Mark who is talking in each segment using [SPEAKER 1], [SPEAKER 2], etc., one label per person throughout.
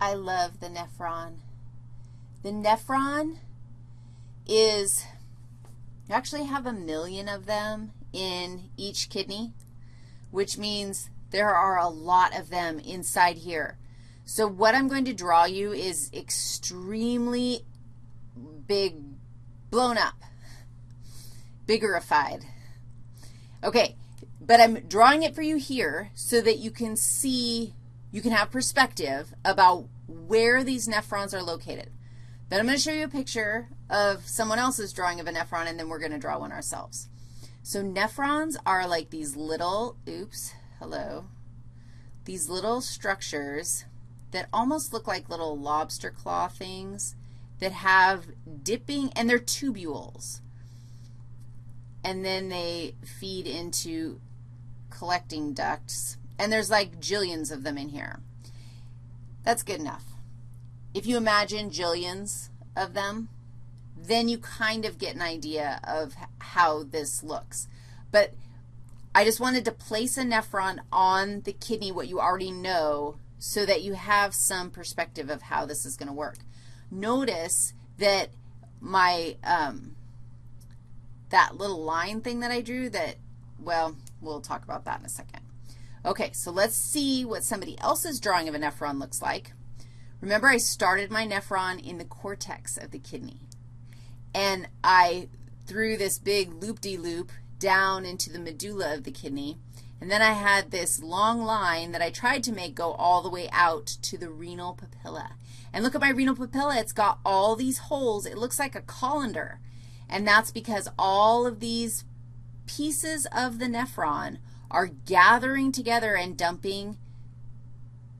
[SPEAKER 1] I love the nephron. The nephron is, you actually have a million of them in each kidney, which means there are a lot of them inside here. So what I'm going to draw you is extremely big, blown up, biggerified. Okay, but I'm drawing it for you here so that you can see, you can have perspective about where these nephrons are located. Then I'm going to show you a picture of someone else's drawing of a nephron, and then we're going to draw one ourselves. So nephrons are like these little, oops, hello, these little structures that almost look like little lobster claw things that have dipping, and they're tubules. And then they feed into collecting ducts, and there's like jillions of them in here. That's good enough. If you imagine jillions of them, then you kind of get an idea of how this looks. But I just wanted to place a nephron on the kidney, what you already know, so that you have some perspective of how this is going to work. Notice that my, um, that little line thing that I drew that, well, we'll talk about that in a second. Okay, so let's see what somebody else's drawing of a nephron looks like. Remember I started my nephron in the cortex of the kidney, and I threw this big loop-de-loop -loop down into the medulla of the kidney, and then I had this long line that I tried to make go all the way out to the renal papilla. And look at my renal papilla. It's got all these holes. It looks like a colander, and that's because all of these pieces of the nephron are gathering together and dumping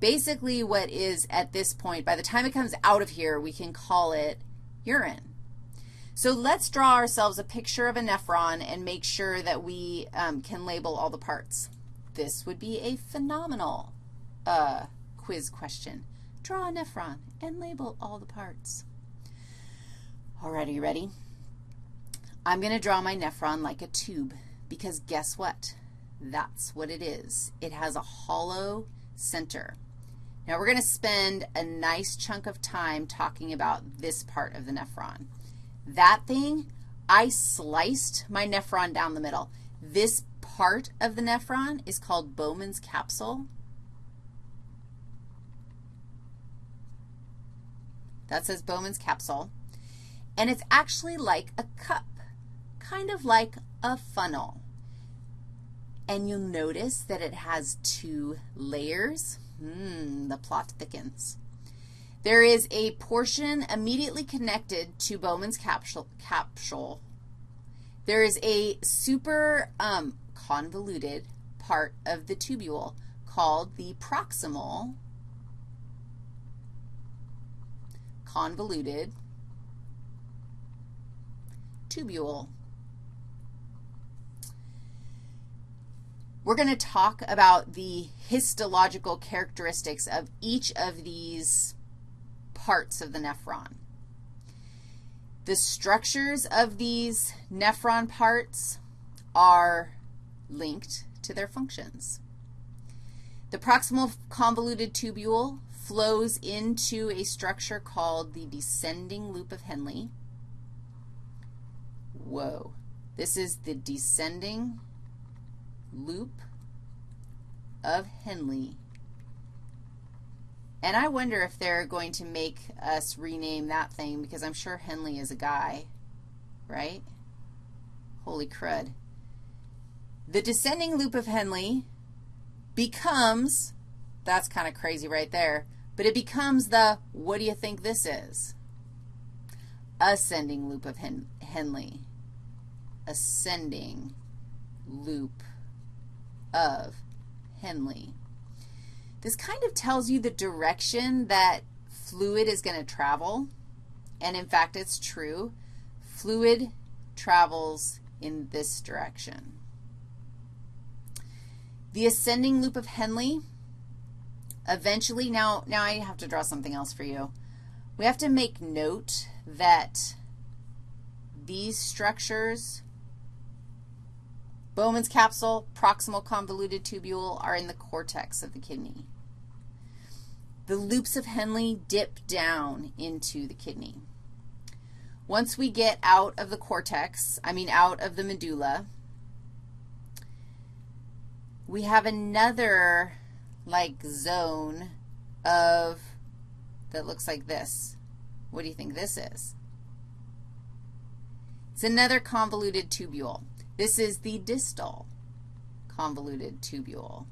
[SPEAKER 1] basically what is at this point, by the time it comes out of here, we can call it urine. So let's draw ourselves a picture of a nephron and make sure that we um, can label all the parts. This would be a phenomenal uh, quiz question. Draw a nephron and label all the parts. All right, are you ready? I'm going to draw my nephron like a tube because guess what? That's what it is. It has a hollow center. Now, we're going to spend a nice chunk of time talking about this part of the nephron. That thing, I sliced my nephron down the middle. This part of the nephron is called Bowman's capsule. That says Bowman's capsule. And it's actually like a cup, kind of like a funnel. And you'll notice that it has two layers. Hmm, the plot thickens. There is a portion immediately connected to Bowman's capsule. capsule. There is a super um, convoluted part of the tubule called the proximal convoluted tubule. We're going to talk about the histological characteristics of each of these parts of the nephron. The structures of these nephron parts are linked to their functions. The proximal convoluted tubule flows into a structure called the descending loop of Henle. Whoa. This is the descending loop of Henle. And I wonder if they're going to make us rename that thing because I'm sure Henle is a guy, right? Holy crud. The descending loop of Henle becomes, that's kind of crazy right there, but it becomes the, what do you think this is? Ascending loop of Hen Henle. Ascending loop of Henle. This kind of tells you the direction that fluid is going to travel, and in fact, it's true. Fluid travels in this direction. The ascending loop of Henle, eventually, now, now I have to draw something else for you. We have to make note that these structures Bowman's capsule, proximal convoluted tubule are in the cortex of the kidney. the loops of Henle dip down into the kidney. Once we get out of the cortex, I mean out of the medulla, we have another like zone of that looks like this. What do you think this is? It's another convoluted tubule. This is the distal convoluted tubule.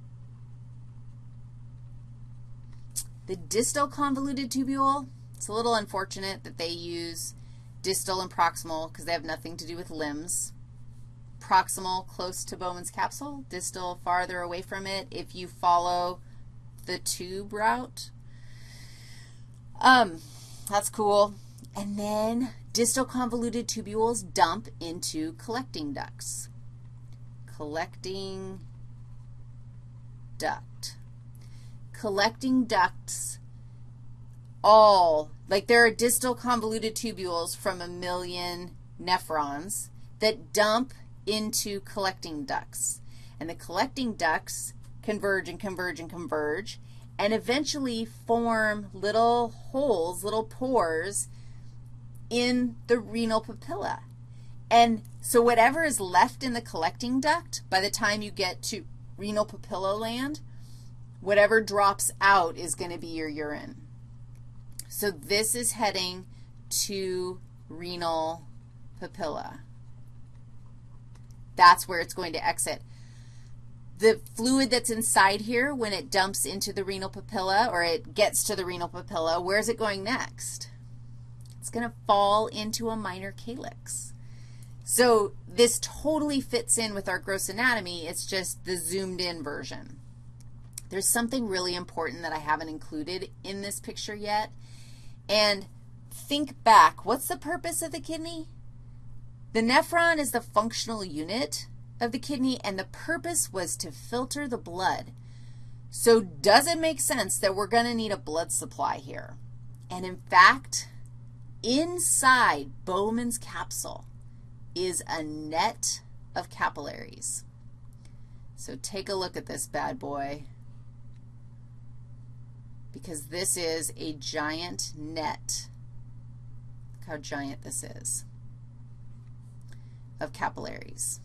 [SPEAKER 1] The distal convoluted tubule, it's a little unfortunate that they use distal and proximal because they have nothing to do with limbs. Proximal close to Bowman's capsule, distal farther away from it if you follow the tube route. Um, that's cool. And then distal convoluted tubules dump into collecting ducts. Collecting duct. Collecting ducts all, like there are distal convoluted tubules from a million nephrons that dump into collecting ducts. And the collecting ducts converge and converge and converge and eventually form little holes, little pores in the renal papilla. And so whatever is left in the collecting duct by the time you get to renal papilla land, whatever drops out is going to be your urine. So this is heading to renal papilla. That's where it's going to exit the fluid that's inside here, when it dumps into the renal papilla or it gets to the renal papilla, where is it going next? It's going to fall into a minor calyx. So this totally fits in with our gross anatomy. It's just the zoomed in version. There's something really important that I haven't included in this picture yet. And think back. What's the purpose of the kidney? The nephron is the functional unit of the kidney, and the purpose was to filter the blood. So does it make sense that we're going to need a blood supply here? And in fact, inside Bowman's capsule is a net of capillaries. So take a look at this bad boy because this is a giant net. Look how giant this is of capillaries.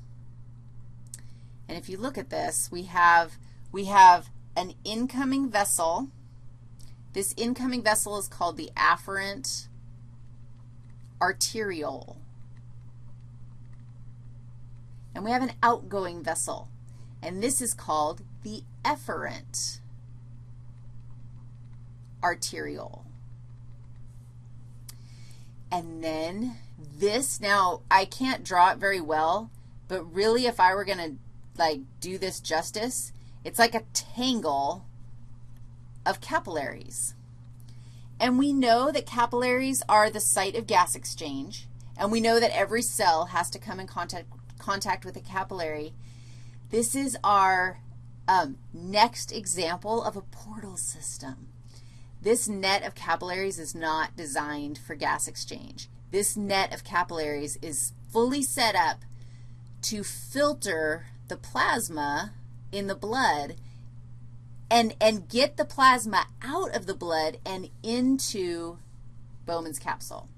[SPEAKER 1] And if you look at this, we have, we have an incoming vessel. This incoming vessel is called the afferent arteriole. And we have an outgoing vessel, and this is called the efferent arteriole. And then this, now I can't draw it very well, but really if I were going to like do this justice, it's like a tangle of capillaries. And we know that capillaries are the site of gas exchange, and we know that every cell has to come in contact, contact with a capillary. This is our um, next example of a portal system. This net of capillaries is not designed for gas exchange. This net of capillaries is fully set up to filter the plasma in the blood and, and get the plasma out of the blood and into Bowman's capsule.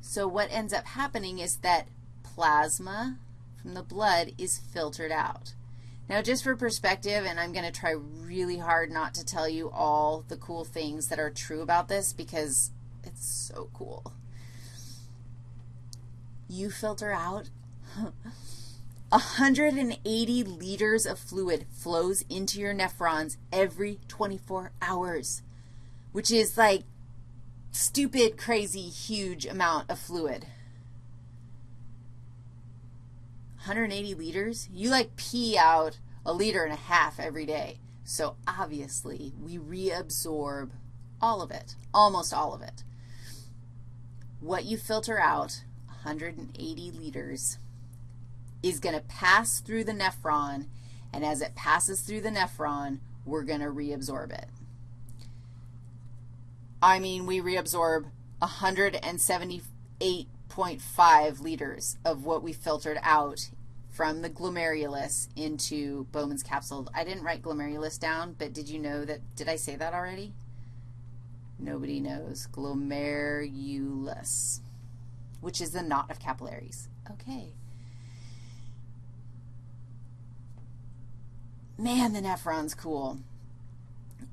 [SPEAKER 1] So what ends up happening is that plasma from the blood is filtered out. Now, just for perspective, and I'm going to try really hard not to tell you all the cool things that are true about this because it's so cool. You filter out 180 liters of fluid flows into your nephrons every 24 hours, which is like stupid, crazy, huge amount of fluid. 180 liters? You like pee out a liter and a half every day. So obviously, we reabsorb all of it, almost all of it. What you filter out, 180 liters is going to pass through the nephron, and as it passes through the nephron, we're going to reabsorb it. I mean, we reabsorb 178.5 liters of what we filtered out from the glomerulus into Bowman's capsule. I didn't write glomerulus down, but did you know that, did I say that already? Nobody knows. Glomerulus, which is the knot of capillaries. Okay. Man, the nephron's cool.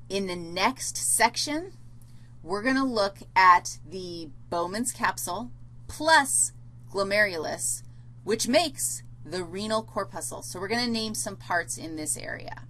[SPEAKER 1] In the next section, we're going to look at the Bowman's capsule plus glomerulus, which makes the renal corpuscle. So we're going to name some parts in this area.